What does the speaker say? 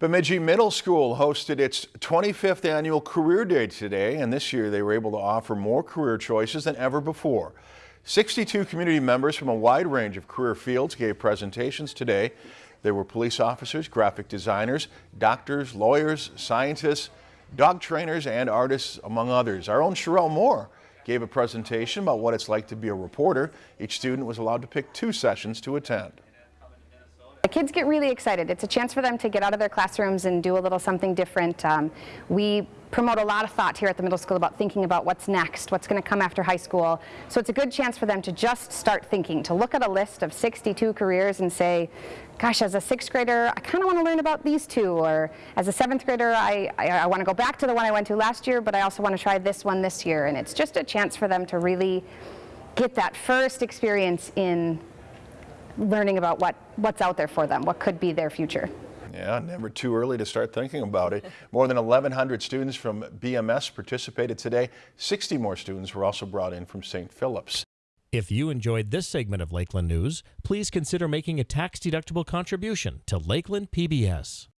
Bemidji Middle School hosted its 25th annual Career Day today, and this year they were able to offer more career choices than ever before. 62 community members from a wide range of career fields gave presentations today. There were police officers, graphic designers, doctors, lawyers, scientists, dog trainers, and artists, among others. Our own Sherelle Moore gave a presentation about what it's like to be a reporter. Each student was allowed to pick two sessions to attend. The kids get really excited. It's a chance for them to get out of their classrooms and do a little something different. Um, we promote a lot of thought here at the middle school about thinking about what's next, what's going to come after high school. So it's a good chance for them to just start thinking, to look at a list of 62 careers and say, gosh, as a sixth grader, I kind of want to learn about these two. Or as a seventh grader, I, I, I want to go back to the one I went to last year, but I also want to try this one this year. And it's just a chance for them to really get that first experience in learning about what, what's out there for them, what could be their future. Yeah, never too early to start thinking about it. More than 1,100 students from BMS participated today. 60 more students were also brought in from St. Philip's. If you enjoyed this segment of Lakeland News, please consider making a tax-deductible contribution to Lakeland PBS.